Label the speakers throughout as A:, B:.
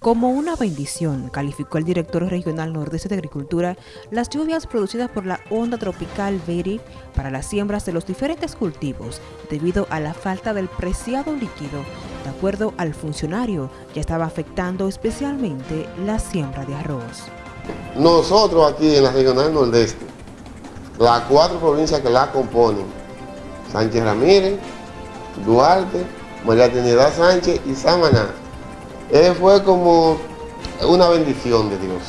A: Como una bendición, calificó el director regional nordeste de Agricultura las lluvias producidas por la onda tropical Betty para las siembras de los diferentes cultivos debido a la falta del preciado líquido. De acuerdo al funcionario, ya estaba afectando especialmente la siembra de arroz.
B: Nosotros aquí en la regional nordeste, las cuatro provincias que la componen, Sánchez Ramírez, Duarte, María Trinidad Sánchez y Samaná, eh, fue como una bendición de Dios.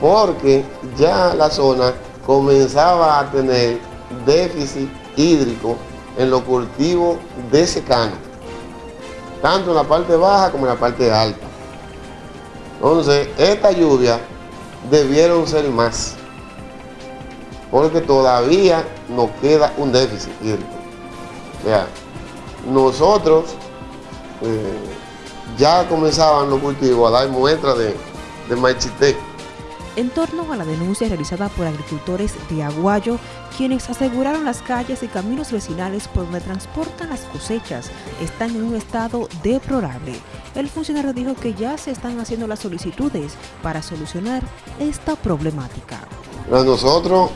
B: Porque ya la zona comenzaba a tener déficit hídrico en los cultivos de secano, tanto en la parte baja como en la parte alta. Entonces, esta lluvia debieron ser más, porque todavía nos queda un déficit hídrico. O nosotros eh, ya comenzaban los cultivos a dar muestras de, de machité.
A: En torno a la denuncia realizada por agricultores de Aguayo, quienes aseguraron las calles y caminos vecinales por donde transportan las cosechas están en un estado deplorable. El funcionario dijo que ya se están haciendo las solicitudes para solucionar esta problemática.
B: Nosotros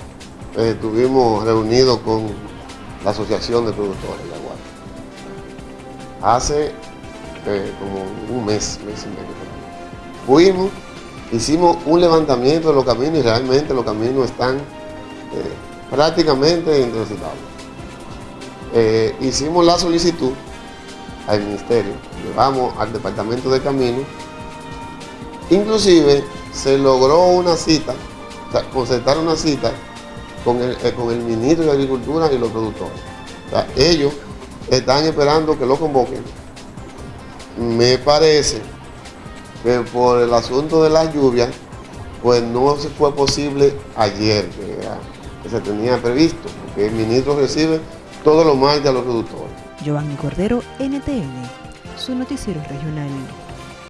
B: eh, estuvimos reunidos con la Asociación de Productores de Aguayo. Hace eh, como un mes, mes y medio. Fuimos, hicimos un levantamiento de los caminos y realmente los caminos están eh, prácticamente intransitables. Eh, hicimos la solicitud al ministerio, llevamos al departamento de caminos, inclusive se logró una cita, concertar una cita con el, con el ministro de Agricultura y los productores. ellos están esperando que lo convoquen me parece que por el asunto de las lluvias, pues no se fue posible ayer, que, se tenía previsto, porque el ministro recibe todo lo mal de los productores.
A: Giovanni Cordero, NTN, su noticiero regional.